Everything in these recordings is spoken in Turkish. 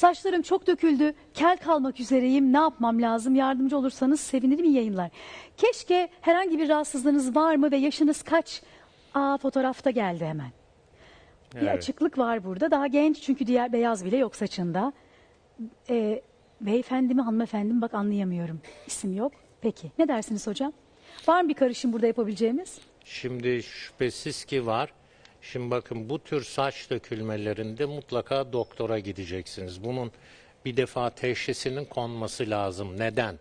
Saçlarım çok döküldü, kel kalmak üzereyim, ne yapmam lazım? Yardımcı olursanız sevinirim iyi yayınlar. Keşke herhangi bir rahatsızlığınız var mı ve yaşınız kaç? Aa fotoğrafta geldi hemen. Bir Evet. açıklık var burada. Daha genç çünkü diğer beyaz bile yok saçında. Ee, beyefendi mi hanımefendi mi bak anlayamıyorum. İsim yok. Peki ne dersiniz hocam? Var mı bir karışım burada yapabileceğimiz? Şimdi şüphesiz ki var. Şimdi bakın bu tür saç dökülmelerinde mutlaka doktora gideceksiniz. Bunun bir defa teşhisinin konması lazım. Neden?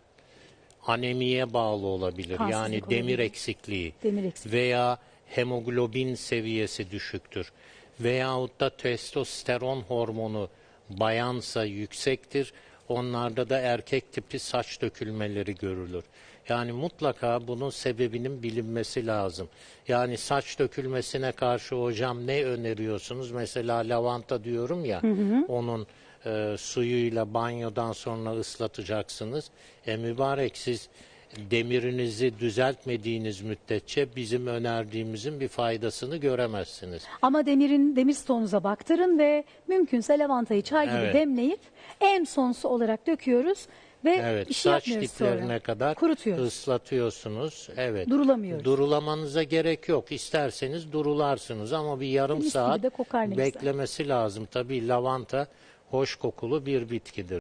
Anemiye bağlı olabilir. Kansızlık yani olabilir. demir eksikliği. Demir eksikliği. Veya hemoglobin seviyesi düşüktür. Veyahut da testosteron hormonu bayansa yüksektir. Onlarda da erkek tipi saç dökülmeleri görülür. Yani mutlaka bunun sebebinin bilinmesi lazım. Yani saç dökülmesine karşı hocam ne öneriyorsunuz? Mesela lavanta diyorum ya, onun e, suyuyla banyodan sonra ıslatacaksınız. E mübarek siz demirinizi düzeltmediğiniz müddetçe bizim önerdiğimizin bir faydasını göremezsiniz. Ama demirin demir stoğunuza baktırın ve mümkünse lavantayı çay gibi Evet. demleyip en son su olarak döküyoruz ve Evet, bir şey saç yapmıyoruz diplerine sonra. kadar Kurutuyoruz. ıslatıyorsunuz. Evet. Durulamıyoruz. Durulamanıza gerek yok. İsterseniz durularsınız ama bir yarım Mis gibi saat de kokar ne güzel. beklemesi lazım. Tabii lavanta hoş kokulu bir bitkidir.